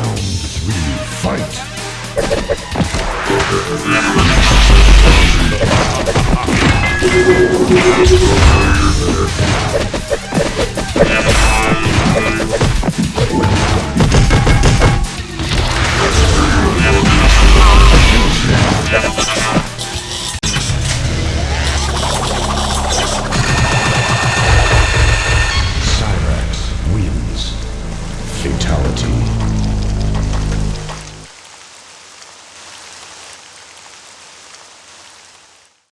Round three. Fight!